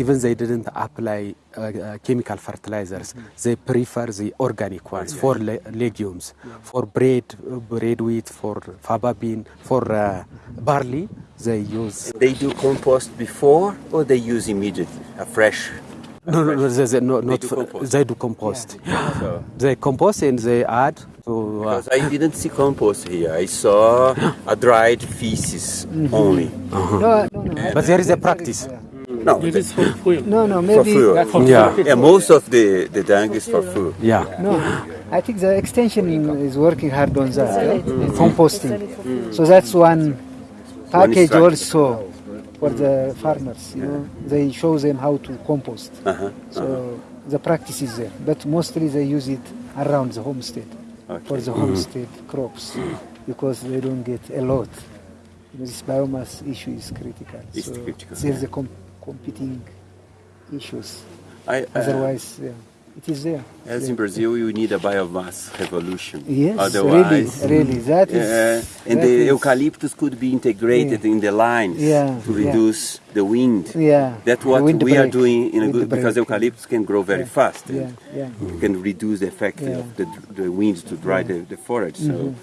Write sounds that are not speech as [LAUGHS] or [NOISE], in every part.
even they didn't apply uh, uh, chemical fertilizers. They prefer the organic ones for le- legumes, for bread, uh, bread wheat, for faba bean, for uh, barley. They use They do compost before or they use immediately a fresh. a no, no, fresh- no, they, they, no, not do compost. they do compost. [GASPS] So- They compost and they add to. Uh, Because I didn't see compost here. I saw [GASPS] a dried feces only. No, no, no. but there is a practice. No, It is for fuel. No, no, for maybe. food. Yeah, Yeah, most of the, the dung is for food. yeah. No, I think the extension is working hard on that, eh? composting. So that's one package strategy. also for the farmers. You know, they show them how to compost. Uh-huh. So the practice is there, but mostly they use it around the homestead for the homestead crops because they don't get a lot. This biomass issue is critical. It's so critical, There's a com- competing issues. I, uh, Otherwise, yeah, it is there. as Yeah. in Brazil, you need a biomass revolution. Yes, Otherwise, really, really. That is. Yeah, and that the is- eucalyptus could be integrated in the lines Yeah, to yeah. reduce the wind. Yeah. That's what wind we are doing in a wind good because eucalyptus can grow very Yeah. fast. Yeah, and yeah. You can reduce the effect Yeah. of the, the winds to dry the, the forest. So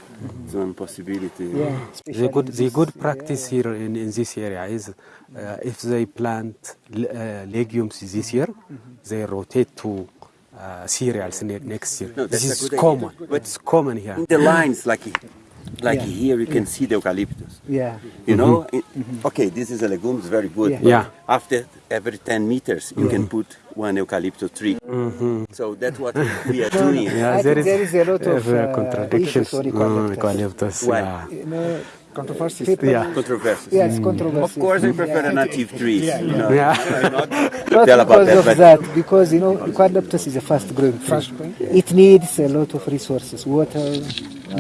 it's one possibility. Yeah, The good, the this good area. practice here in, in this area is uh, if they plant uh, legumes this year, they rotate to uh, cereals ne- next year. No, this is common. idea. But- It's common here. In the lines, like like Yeah. here, you can see the eucalyptus. Yeah. You know, It- okay, this is a legume, it's very good. Yeah. but Yeah. After every 10 meters, you can put one eucalyptus tree. So that's what we are [LAUGHS] doing. Yeah, I there think is, there is a lot of, uh, contradictions. issues on Mm, eucalyptus. eucalyptus, Why? yeah. You know, Controversies. people, Yeah. Controversies. Yes, controversy. Of course, I prefer a native trees. You know, Yeah. I'm not [LAUGHS] Not tell about because that, of but that, because you know, eucalyptus is a fast growing tree. It needs a lot of resources, water,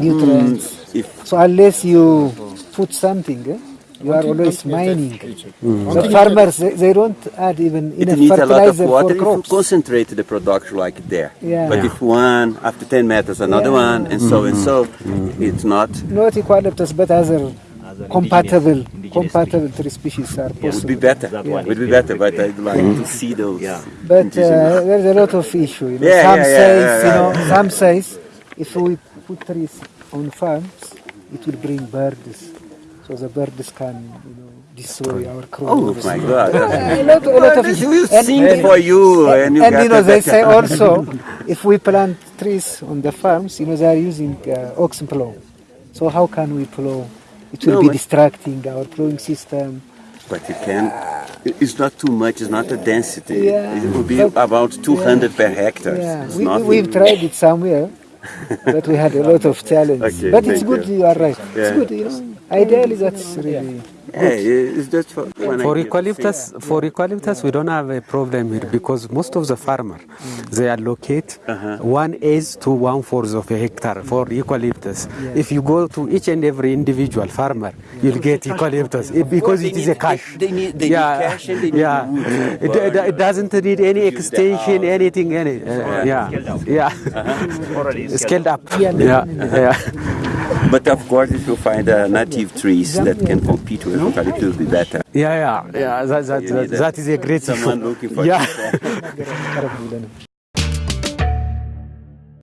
nutrients. if So unless you put something, eh, you are always mining. But farmers, they, they don't add even it enough needs a lot of water, for if you crops. concentrate the production like there. Yeah. But Yeah. if one after 10 meters, another Yeah. one, and so and so, it's not. Not eucalyptus, but other compatible compatible tree species are possible. Would be better. It Would be better, but I'd like to see those. But uh, there's a lot of issue. You know. Yeah, some yeah, yeah, says, yeah, you yeah. know, some says if we put trees on farms, it will bring birds, so the birds can, you know, destroy our Oh crops. my God. a lot, a lot of You will and, for you, and you and you know they say [LAUGHS] also if we plant trees on the farms, you know they are using uh, oxen plow. So how can we plow? It will No, be distracting our plowing system. But you can. It's not too much. It's not a density. Yeah. It will be But- about 200 per hectare. Yeah, It's we, we, we've tried it somewhere, but we had a lot of [LAUGHS] challenges. Okay, but it's good, you. you. are right. Yeah. It's good, you know. Ideally, that's really. Yeah, it's just for, For eucalyptus, for eucalyptus, we don't have a problem here because most of the farmer mm. they allocate uh-huh. one eighth to one fourth of a hectare for eucalyptus. If you go to each and every individual farmer, you'll get eucalyptus because it is a cash. they- they need- they need cash and they need yeah. wood. It, it, it doesn't need any extension, anything, any. uh, yeah, yeah. Scaled up. Yeah, yeah. But of course, if you find uh, native trees that can compete with eucalyptus, it will be better. Yeah, yeah, yeah. That, that, that, that is a great someone issue. looking for yeah. people. [LAUGHS] [LAUGHS]